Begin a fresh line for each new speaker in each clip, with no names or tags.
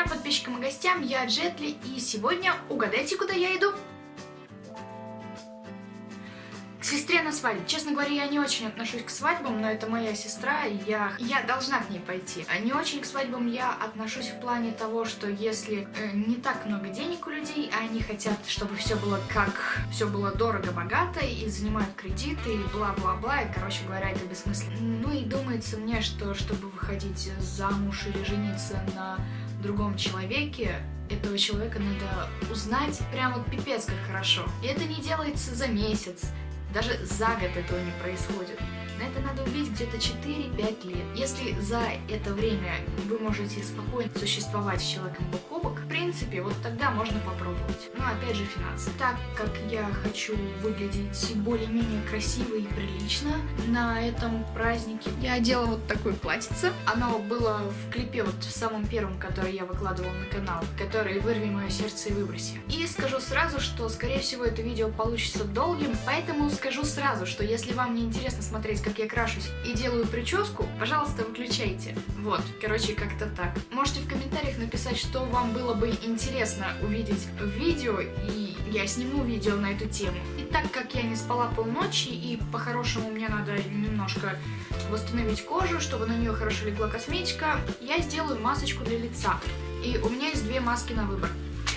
Всем подписчикам и гостям, я Джетли, и сегодня угадайте, куда я иду? К сестре на свадьбу. Честно говоря, я не очень отношусь к свадьбам, но это моя сестра, и я, я должна к ней пойти. А не очень к свадьбам я отношусь в плане того, что если э, не так много денег у людей, а они хотят, чтобы все было как... все было дорого-богато, и занимают кредиты, и бла-бла-бла, и, короче говоря, это бессмысленно. Ну и думается мне, что чтобы выходить замуж или жениться на другом человеке, этого человека надо узнать прямо пипец как хорошо. И это не делается за месяц, даже за год этого не происходит. На это надо убить где-то 4-5 лет. Если за это время вы можете спокойно существовать с человеком бок о бок, в принципе, вот тогда можно попробовать. Но опять же финансы. Так как я хочу выглядеть более-менее красиво и прилично на этом празднике, я одела вот такое платьице. Оно было в клипе вот в самом первом, который я выкладывала на канал, который «Вырви мое сердце и выброси». И скажу сразу, что, скорее всего, это видео получится долгим, поэтому скажу сразу, что если вам не интересно смотреть, как я крашусь и делаю прическу, пожалуйста, выключайте. Вот, короче, как-то так. Можете в комментариях написать, что вам было бы интересно увидеть в видео, и я сниму видео на эту тему. И так как я не спала полночи, и по-хорошему мне надо немножко восстановить кожу, чтобы на нее хорошо легла косметика, я сделаю масочку для лица. И у меня есть две маски на выбор.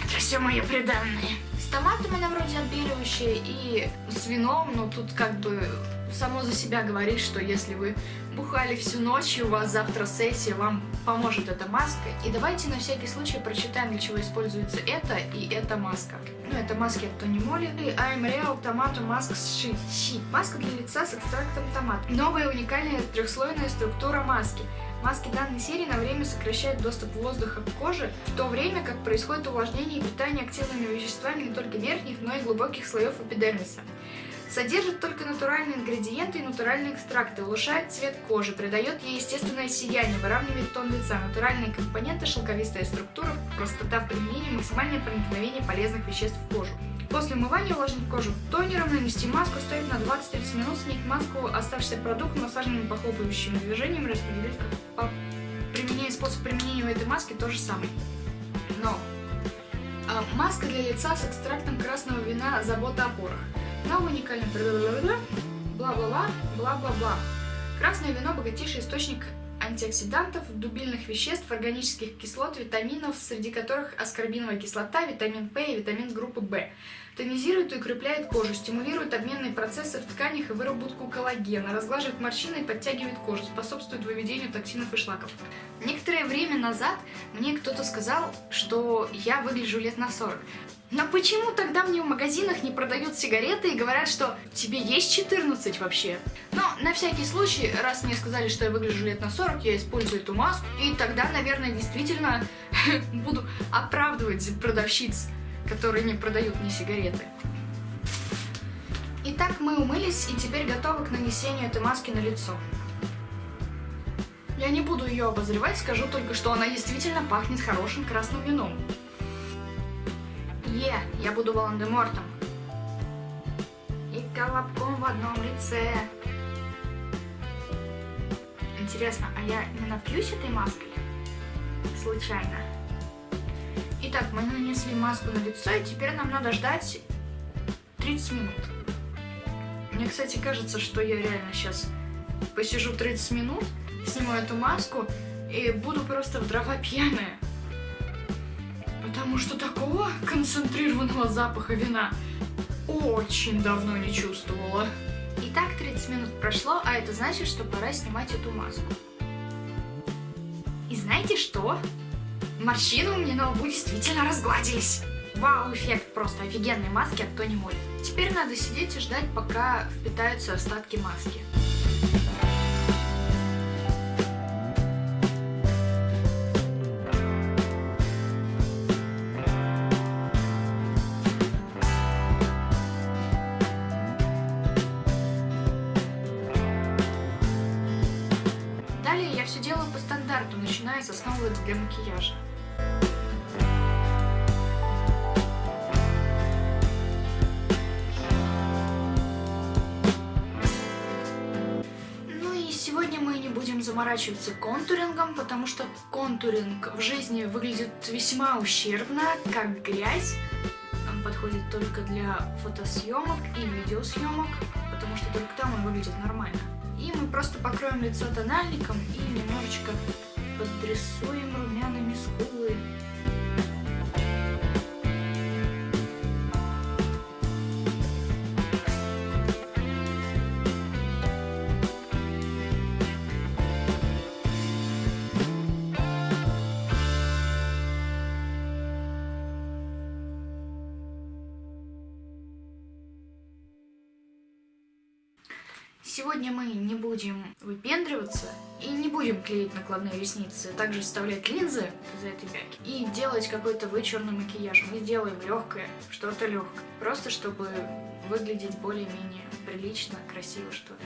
Это все мои приданные. Томатом она вроде отбеливающая и с вином, но тут как бы само за себя говорит, что если вы бухали всю ночь и у вас завтра сессия, вам поможет эта маска. И давайте на всякий случай прочитаем, для чего используется это и эта маска. Ну, это маски от Тони Моли. I'm Real Tomato Mask Sheet. Маска для лица с экстрактом томата. Новая уникальная трехслойная структура маски. Маски данной серии на время сокращают доступ воздуха к коже, в то время как происходит увлажнение и питание активными веществами не только верхних, но и глубоких слоев эпидермиса. Содержит только натуральные ингредиенты и натуральные экстракты, улучшает цвет кожи, придает ей естественное сияние, выравнивает тон лица, натуральные компоненты, шелковистая структура, простота в применении, максимальное проникновение полезных веществ в кожу. После умывания увлажнить кожу тонером, нанести маску, ставить на 20-30 минут, снять маску, оставшийся продукт массажными похлопывающими движениями распределить по применению, способ применения у этой маски то же самое. Но а, маска для лица с экстрактом красного вина «Забота о порах». Новый уникальный бла-бла-бла, бла-бла-бла. Красное вино – богатейший источник антиоксидантов, дубильных веществ, органических кислот, витаминов, среди которых аскорбиновая кислота, витамин П и витамин группы В. Тонизирует и укрепляет кожу, стимулирует обменные процессы в тканях и выработку коллагена, разглаживает морщины и подтягивает кожу, способствует выведению токсинов и шлаков. Некоторое время назад мне кто-то сказал, что я выгляжу лет на 40. Но почему тогда мне в магазинах не продают сигареты и говорят, что тебе есть 14 вообще? Но на всякий случай, раз мне сказали, что я выгляжу лет на 40, я использую эту маску, и тогда, наверное, действительно буду оправдывать продавщиц, которые не продают мне сигареты. Итак, мы умылись и теперь готовы к нанесению этой маски на лицо. Я не буду ее обозревать, скажу только, что она действительно пахнет хорошим красным вином. Е, я буду Волан-де-Мортом. И колобком в одном лице. Интересно, а я не напьюсь этой маской? Случайно. Итак, мы нанесли маску на лицо, и теперь нам надо ждать 30 минут. Мне, кстати, кажется, что я реально сейчас посижу 30 минут, сниму эту маску и буду просто в дрова пьяная. Потому что такого концентрированного запаха вина очень давно не чувствовала. Итак, 30 минут прошло, а это значит, что пора снимать эту маску. И знаете что? Морщины у меня на лбу действительно разгладились. Вау, эффект просто офигенной маски от Тони Моли. Теперь надо сидеть и ждать, пока впитаются остатки маски. Для макияжа. Ну и сегодня мы не будем заморачиваться контурингом, потому что контуринг в жизни выглядит весьма ущербно, как грязь. Он подходит только для фотосъемок и видеосъемок, потому что только там он выглядит нормально. И мы просто покроем лицо тональником и немножечко подрисуем румянами скулы. Сегодня мы не будем выпендриваться и не будем клеить накладные ресницы, также вставлять линзы из этой бяки и делать какой-то вычурный макияж. Мы сделаем легкое, что-то легкое, просто чтобы выглядеть более-менее прилично, красиво, что ли.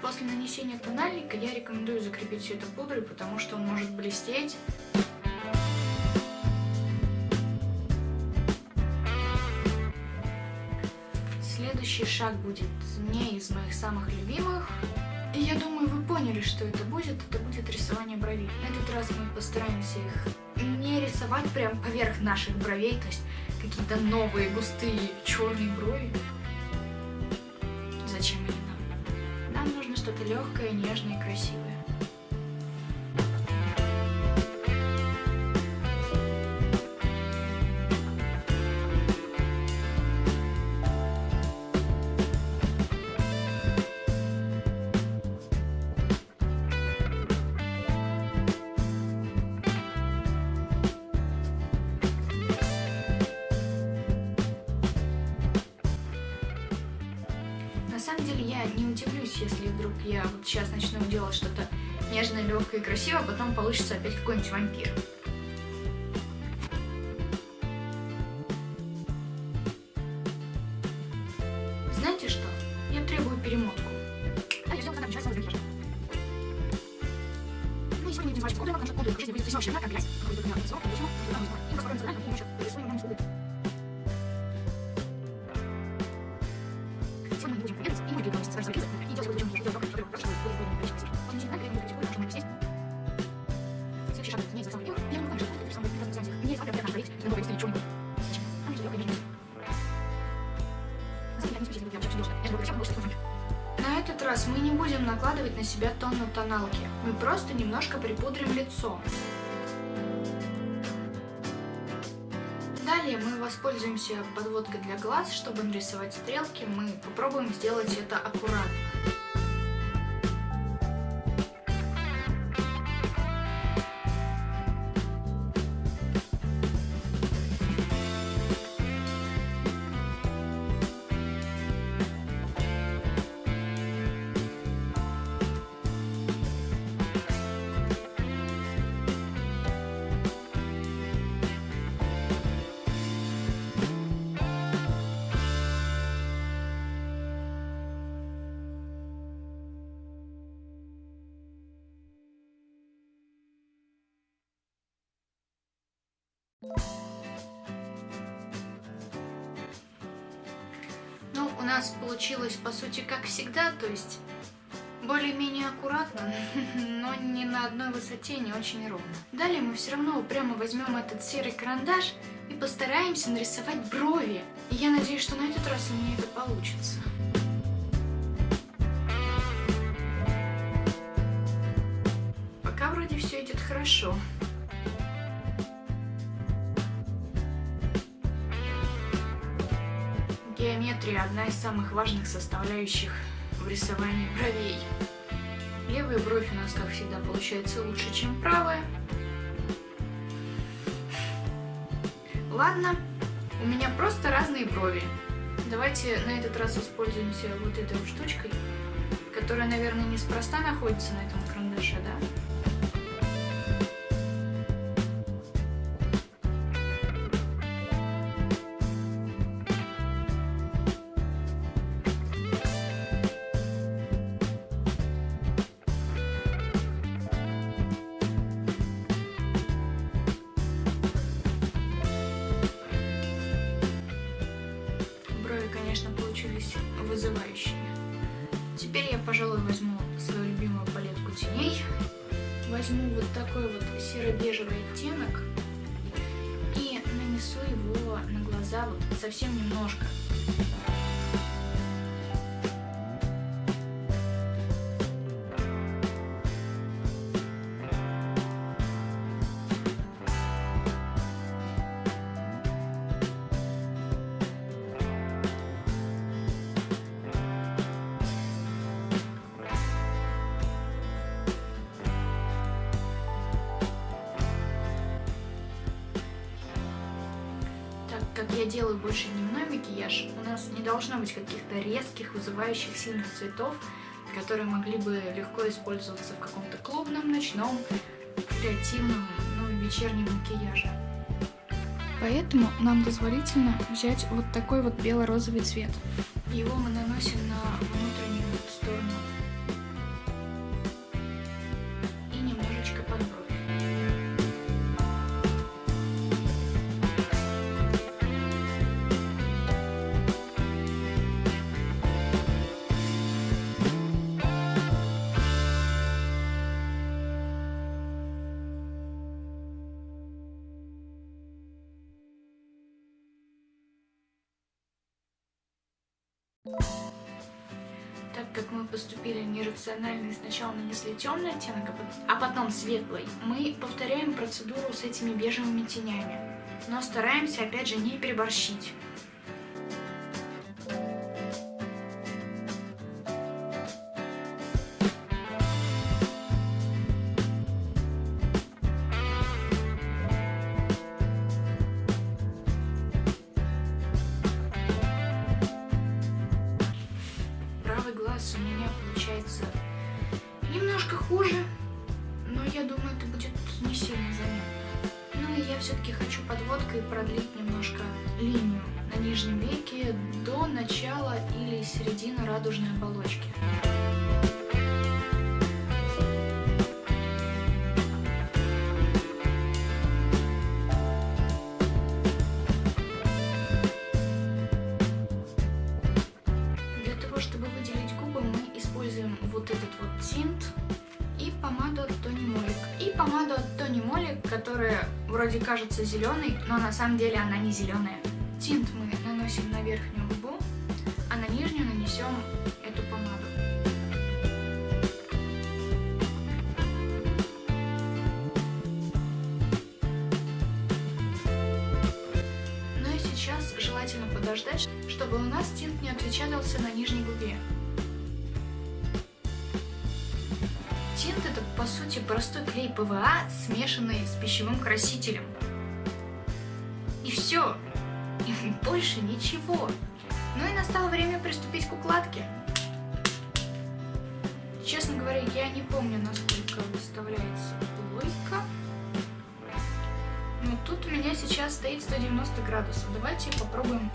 После нанесения тональника я рекомендую закрепить все это пудрой, потому что он может блестеть. Следующий шаг будет не из моих самых любимых. И я думаю, вы поняли, что это будет. Это будет рисование бровей. На этот раз мы постараемся их не рисовать прям поверх наших бровей, то есть какие-то новые густые черные брови. Зачем они нам? Нам нужно что-то легкое, нежное и красивое. Не удивлюсь, если вдруг я вот сейчас начну делать что-то нежное, легкое и красивое, а потом получится опять какой-нибудь вампир. Раз мы не будем накладывать на себя тон на тоналки. Мы просто немножко припудрим лицо. Далее мы воспользуемся подводкой для глаз, чтобы нарисовать стрелки. Мы попробуем сделать это аккуратно. Ну, у нас получилось, по сути, как всегда, то есть более-менее аккуратно, но не на одной высоте, не очень ровно. Далее мы все равно прямо возьмем этот серый карандаш и постараемся нарисовать брови. И я надеюсь, что на этот раз у меня это получится. Пока вроде все идет хорошо. Геометрия – одна из самых важных составляющих в рисовании бровей. Левая бровь у нас, как всегда, получается лучше, чем правая. Ладно, у меня просто разные брови. Давайте на этот раз воспользуемся вот этой штучкой, которая, наверное, неспроста находится на этом карандаше, да? Такой вот серо-бежевый оттенок и нанесу его на глаза вот совсем немножко. Я делаю больше дневной макияж, у нас не должно быть каких-то резких, вызывающих сильных цветов, которые могли бы легко использоваться в каком-то клубном, ночном, креативном, ну, вечернем макияже. Поэтому нам дозволительно взять вот такой вот бело-розовый цвет. Его мы наносим на поступили нерационально и сначала нанесли темный оттенок, а потом светлый, мы повторяем процедуру с этими бежевыми тенями. Но стараемся, опять же, не переборщить. Получается немножко хуже, но я думаю, это будет не сильно заметно. Ну и я все-таки хочу подводкой продлить немножко линию на нижнем веке до начала или середины радужной оболочки. Вот этот вот тинт и помаду от Тони Молик. И помаду от Тони Молик, которая вроде кажется зеленой, но на самом деле она не зеленая. Тинт мы наносим на верхнюю губу, а на нижнюю нанесем эту помаду. Ну и сейчас желательно подождать, чтобы у нас тинт не отпечатался на нижней губе. По сути простой клей ПВА, смешанный с пищевым красителем. И все. И больше ничего. Ну и настало время приступить к укладке. Честно говоря, я не помню, насколько выставляется плойка. Но тут у меня сейчас стоит 190 градусов. Давайте попробуем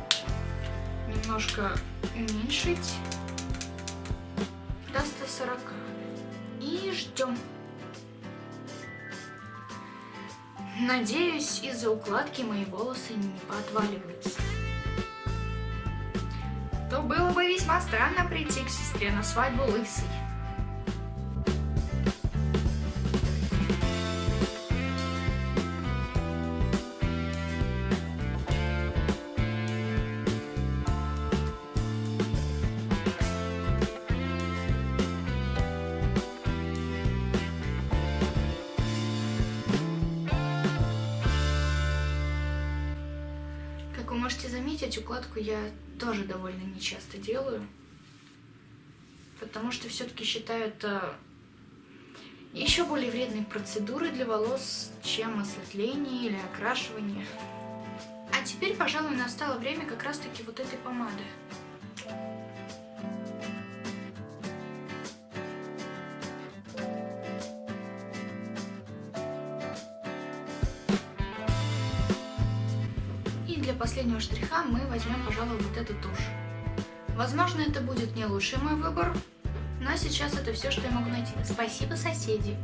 немножко уменьшить до 140. И ждем. Надеюсь, из-за укладки мои волосы не поотваливаются. То было бы весьма странно прийти к сестре на свадьбу лысой. Заметить, укладку я тоже довольно нечасто делаю. Потому что все-таки считаю это еще более вредной процедурой для волос, чем осветление или окрашивание. А теперь, пожалуй, настало время как раз-таки вот этой помады. Последнего штриха мы возьмем, пожалуй, вот эту тушь. Возможно, это будет не лучший мой выбор, но сейчас это все, что я могу найти. Спасибо, соседи.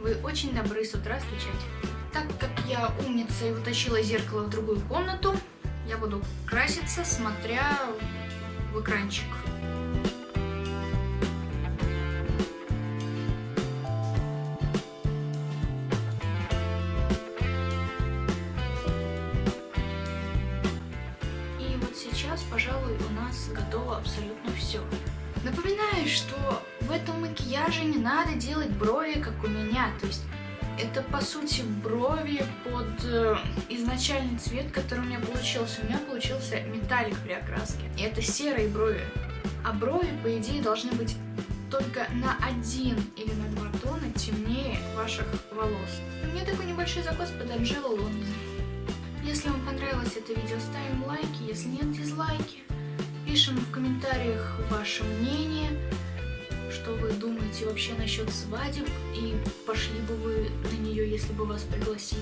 Вы очень добры с утра стучать. Так как я умница и утащила зеркало в другую комнату, я буду краситься, смотря в экранчик. Что в этом макияже не надо делать брови, как у меня, то есть это, по сути, брови под э, изначальный цвет, который у меня получился. У меня получился металлик при окраске. И это серые брови. А брови, по идее, должны быть только на один или на два тона темнее ваших волос. У меня такой небольшой закос под Анджело Лондон. Если вам понравилось это видео, ставим лайки, если нет, дизлайки. Пишем в комментариях ваше мнение что вы думаете вообще насчет свадеб и пошли бы вы на нее, если бы вас пригласили.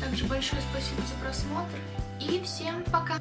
Также большое спасибо за просмотр и всем пока!